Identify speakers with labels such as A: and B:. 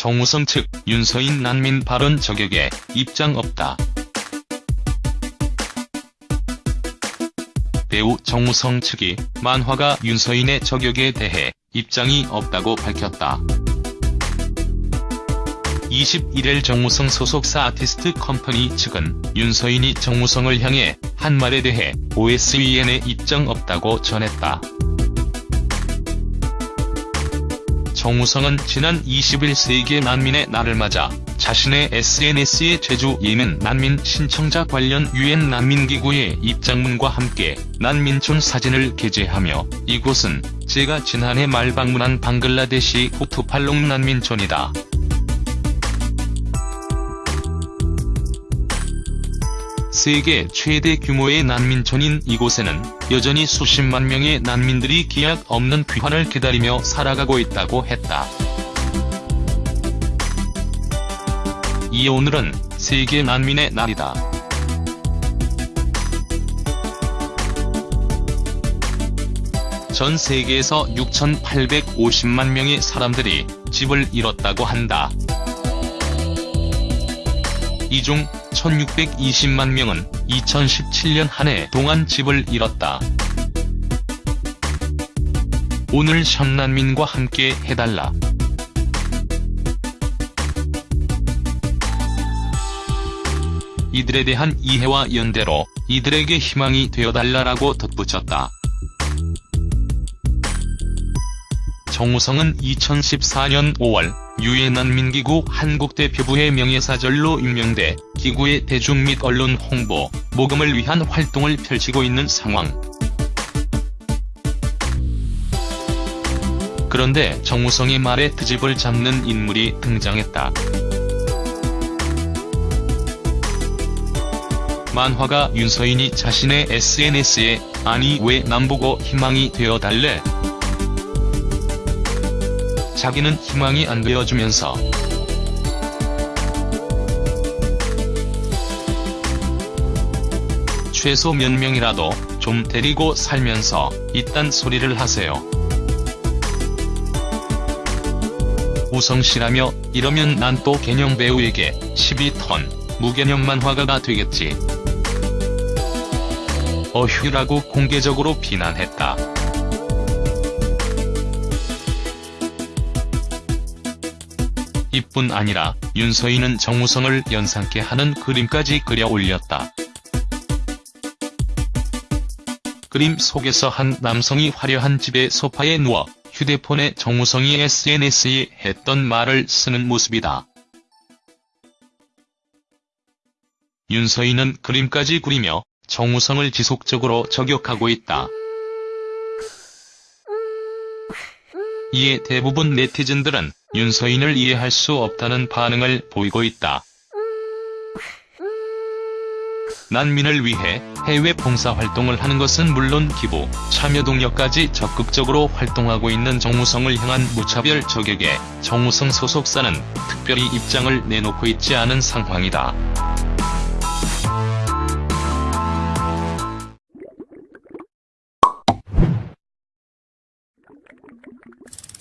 A: 정우성 측 윤서인 난민 발언 저격에 입장 없다. 배우 정우성 측이 만화가 윤서인의 저격에 대해 입장이 없다고 밝혔다. 21일 정우성 소속사 아티스트 컴퍼니 측은 윤서인이 정우성을 향해 한 말에 대해 OSEN에 입장 없다고 전했다. 정우성은 지난 20일 세계 난민의 날을 맞아 자신의 SNS에 제주 예멘 난민 신청자 관련 유엔 난민기구의 입장문과 함께 난민촌 사진을 게재하며 이곳은 제가 지난해 말 방문한 방글라데시 후투팔롱 난민촌이다. 세계 최대 규모의 난민촌인 이곳에는 여전히 수십만 명의 난민들이 기약 없는 귀환을 기다리며 살아가고 있다고 했다. 이 오늘은 세계 난민의 날이다. 전 세계에서 6,850만 명의 사람들이 집을 잃었다고 한다. 이 중 1,620만 명은 2017년 한 해 동안 집을 잃었다. 오늘 현난민과 함께 해달라. 이들에 대한 이해와 연대로 이들에게 희망이 되어달라라고 덧붙였다. 정우성은 2014년 5월 유엔 난민기구 한국대표부의 명예사절로 임명돼 기구의 대중 및 언론 홍보, 모금을 위한 활동을 펼치고 있는 상황. 그런데 정우성의 말에 트집을 잡는 인물이 등장했다. 만화가 윤서인이 자신의 SNS에 아니 왜 남보고 희망이 되어달래? 자기는 희망이 안 되어주면서 최소 몇 명이라도 좀 데리고 살면서 이딴 소리를 하세요. 우성씨라며 이러면 난 또 개념 배우에게 12턴 무개념 만화가가 되겠지. 어휴라고 공개적으로 비난했다. 이뿐 아니라 윤서인은 정우성을 연상케 하는 그림까지 그려 올렸다. 그림 속에서 한 남성이 화려한 집의 소파에 누워 휴대폰에 정우성이 SNS에 했던 말을 쓰는 모습이다. 윤서인은 그림까지 그리며 정우성을 지속적으로 저격하고 있다. 이에 대부분 네티즌들은 윤서인을 이해할 수 없다는 반응을 보이고 있다. 난민을 위해 해외 봉사활동을 하는 것은 물론 기부, 참여 동력까지 적극적으로 활동하고 있는 정우성을 향한 무차별 저격에 정우성 소속사는 특별히 입장을 내놓고 있지 않은 상황이다. うん。